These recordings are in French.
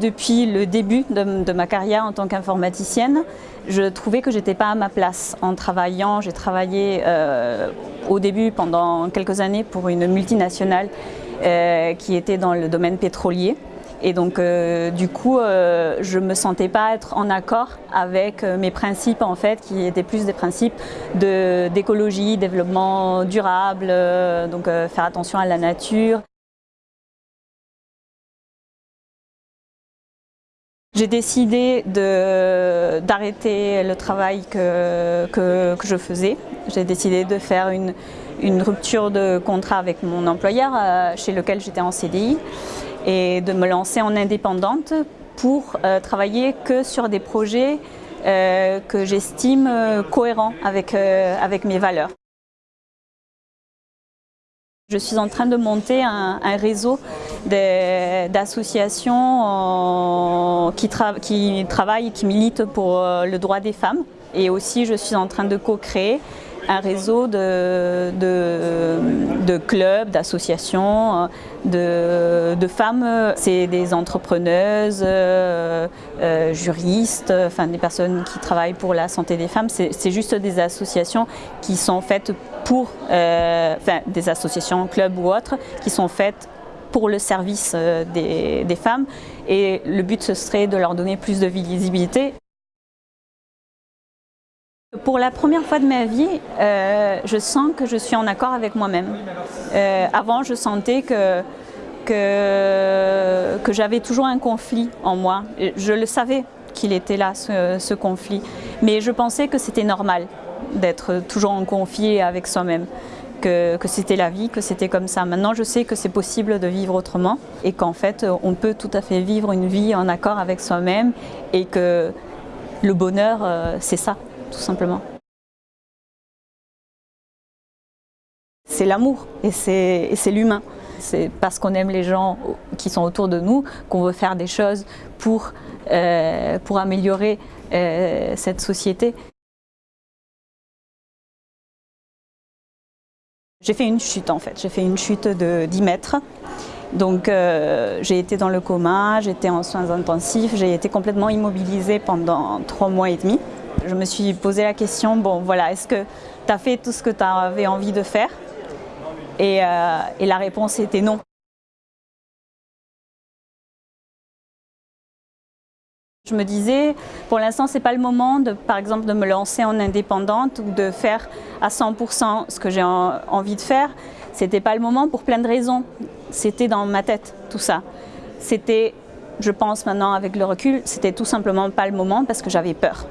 Depuis le début de, ma carrière en tant qu'informaticienne, je trouvais que j'étais pas à ma place en travaillant. J'ai travaillé euh, au début pendant quelques années pour une multinationale euh, qui était dans le domaine pétrolier. Et donc, euh, du coup, je ne me sentais pas être en accord avec mes principes, en fait, qui étaient plus des principes d'écologie, développement durable, donc faire attention à la nature. J'ai décidé d'arrêter le travail que, que, je faisais. J'ai décidé de faire une, une, rupture de contrat avec mon employeur euh, chez lequel j'étais en CDI et de me lancer en indépendante pour euh, travailler que sur des projets euh, que j'estime cohérents avec, avec mes valeurs. Je suis en train de monter un, réseau d'associations qui, qui travaillent, qui militent pour euh, le droit des femmes. Et aussi, je suis en train de co-créer un réseau de, de, clubs, d'associations, de, de, femmes. C'est des entrepreneuses, euh, euh, juristes, enfin des personnes qui travaillent pour la santé des femmes. C'est juste des associations qui sont faites pour, euh, enfin des associations, clubs ou autres, qui sont faites pour le service des, des femmes. Et le but, ce serait de leur donner plus de visibilité. Pour la première fois de ma vie, euh, je sens que je suis en accord avec moi-même. Euh, avant, je sentais que, que, que j'avais toujours un conflit en moi. Je le savais qu'il était là, ce, conflit. Mais je pensais que c'était normal d'être toujours en conflit avec soi-même. Que, que c'était la vie, que c'était comme ça. Maintenant, je sais que c'est possible de vivre autrement et qu'en fait, on peut tout à fait vivre une vie en accord avec soi-même et que le bonheur, euh, c'est ça tout simplement. C'est l'amour et c'est l'humain. C'est parce qu'on aime les gens qui sont autour de nous qu'on veut faire des choses pour, euh, améliorer euh, cette société. J'ai fait une chute en fait, j'ai fait une chute de 10 mètres. Donc euh, j'ai été dans le coma, j'étais en soins intensifs, j'ai été complètement immobilisée pendant trois mois et demi. Je me suis posé la question, bon voilà, est-ce que tu as fait tout ce que tu avais envie de faire? Euh, et, la réponse était non. Je me disais, pour l'instant, ce n'est pas le moment, de, par exemple, de me lancer en indépendante ou de faire à 100% ce que j'ai envie de faire. Ce n'était pas le moment pour plein de raisons. C'était dans ma tête, tout ça. C'était, je pense maintenant avec le recul, c'était tout simplement pas le moment parce que j'avais peur.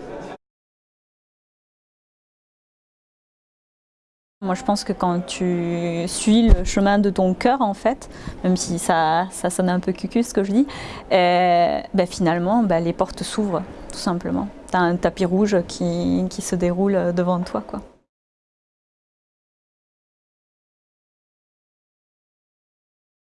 Moi, je pense que quand tu suis le chemin de ton cœur, en fait, même si ça, ça sonne un peu cucu ce que je dis, euh, ben, finalement, ben, les portes s'ouvrent, tout simplement. Tu as un tapis rouge qui, qui se déroule devant toi. Quoi.